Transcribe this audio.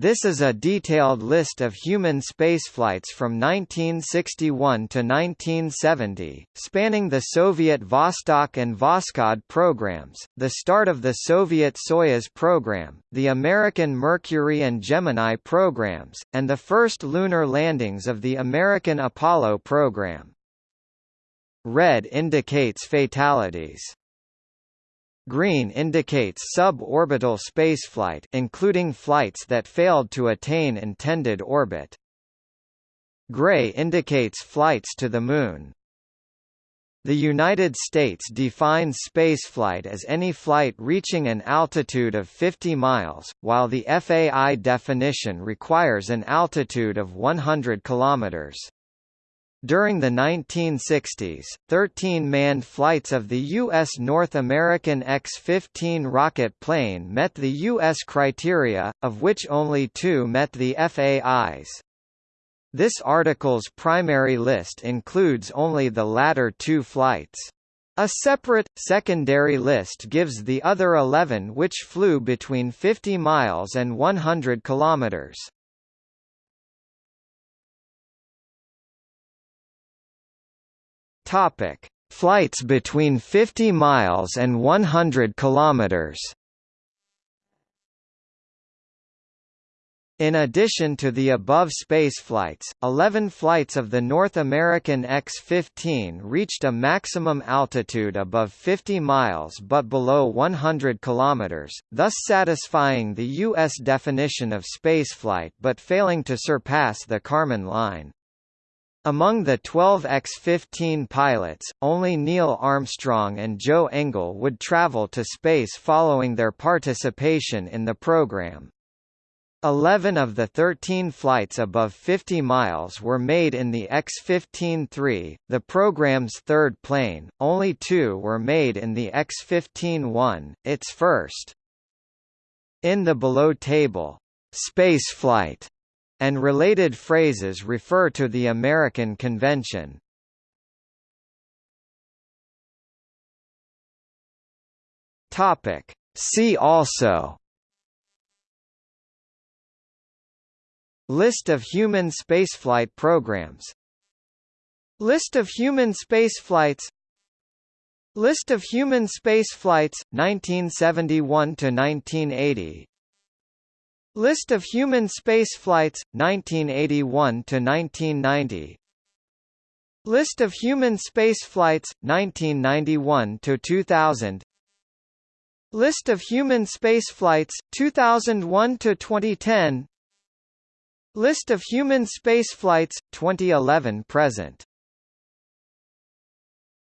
This is a detailed list of human spaceflights from 1961 to 1970, spanning the Soviet Vostok and Voskhod programs, the start of the Soviet Soyuz program, the American Mercury and Gemini programs, and the first lunar landings of the American Apollo program. Red indicates fatalities. Green indicates suborbital spaceflight including flights that failed to attain intended orbit. Gray indicates flights to the Moon. The United States defines spaceflight as any flight reaching an altitude of 50 miles, while the FAI definition requires an altitude of 100 kilometers. During the 1960s, 13 manned flights of the U.S. North American X-15 rocket plane met the U.S. criteria, of which only two met the FAI's. This article's primary list includes only the latter two flights. A separate, secondary list gives the other 11 which flew between 50 miles and 100 kilometers. Topic: Flights between 50 miles and 100 kilometers. In addition to the above spaceflights, 11 flights of the North American X-15 reached a maximum altitude above 50 miles but below 100 km, thus satisfying the U.S. definition of spaceflight but failing to surpass the Kármán line. Among the 12 X-15 pilots, only Neil Armstrong and Joe Engle would travel to space following their participation in the program. Eleven of the 13 flights above 50 miles were made in the X-15-3, the program's third plane, only two were made in the X-15-1, its first. In the below table, "'Spaceflight' and related phrases refer to the American Convention. Topic. See also List of human spaceflight programs List of human spaceflights List of human spaceflights 1971 to 1980 List of human spaceflights 1981 to 1990 List of human spaceflights 1991 to 2000 List of human spaceflights 2001 to 2010 List of human spaceflights 2011 present